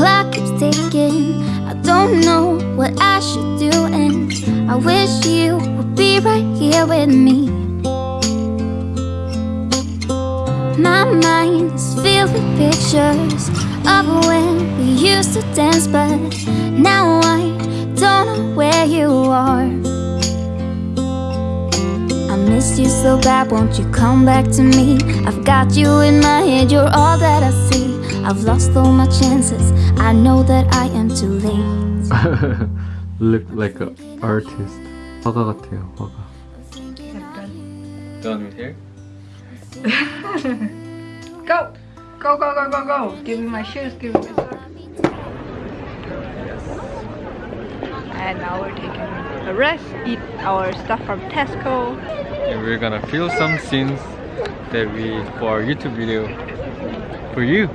clock keeps ticking. I don't know what I should do And I wish you would be right here with me. My mind is filled with pictures Of when we used to dance But now I don't know where you are. I miss you so bad, won't you come back to me? I've got you in my head, you're all that I see I've lost all my chances, I know that I am too late Look like an artist 화가 같아요 화가 Done with hair? Go! Go, go, go, go, go! Give me my shoes, give me my socks. And now we're taking a rest, eat our stuff from Tesco. And we're gonna film some scenes that we for our YouTube video for you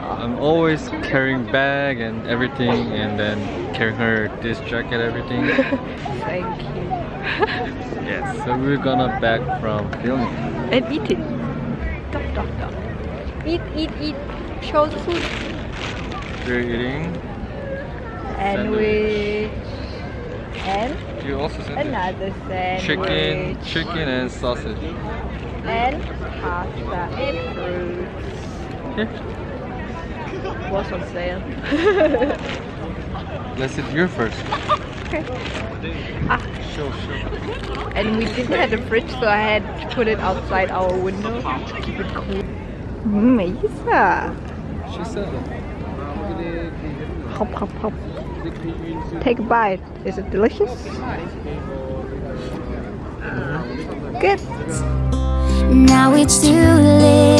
I'm always carrying bag and everything and then carrying her this jacket everything Thank you. yes so we're gonna back from filming And eating. Dog, dog, dog. Eat, eat, eat. Show the food. we're eating Sandwich. And you also said another sandwich. chicken chicken and sausage And pasta and fruits. here Was on sale. let's eat your first Okay. Ah, show show and we didn't have a fridge, so I had to put it outside our window to keep it cool. Melissa. she said Hop, hop, hop. Take a bite. Is it delicious? Good. Now it's too late